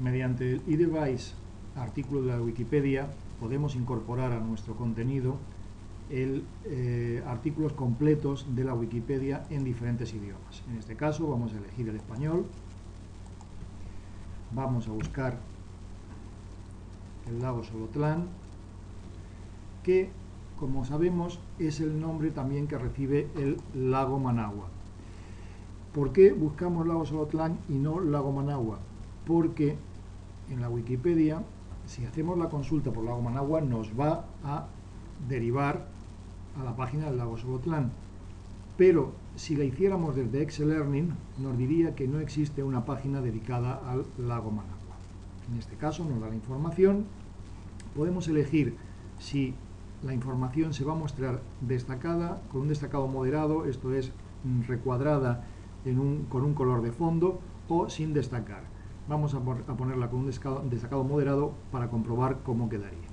Mediante el eDevice artículo de la Wikipedia podemos incorporar a nuestro contenido el, eh, artículos completos de la Wikipedia en diferentes idiomas. En este caso vamos a elegir el español, vamos a buscar el lago Solotlán, que como sabemos es el nombre también que recibe el lago Managua. ¿Por qué buscamos lago Solotlán y no lago Managua? Porque en la Wikipedia, si hacemos la consulta por lago Managua, nos va a derivar a la página del lago Solotlán. Pero si la hiciéramos desde Excel Learning, nos diría que no existe una página dedicada al lago Managua. En este caso nos da la información. Podemos elegir si la información se va a mostrar destacada, con un destacado moderado, esto es mm, recuadrada con un color de fondo, o sin destacar. Vamos a, ponerla con un destacado moderado para comprobar cómo quedaría.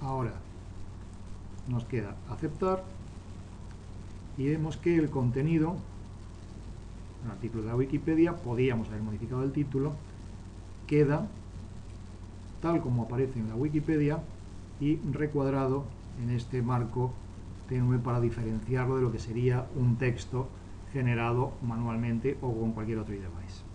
Ahora nos queda aceptar y vemos que el contenido, el artículo de la Wikipedia, podíamos haber modificado el título, queda tal como aparece en la Wikipedia y recuadrado en este marco tenue para diferenciarlo de lo que sería un texto generado manualmente o con cualquier otro device.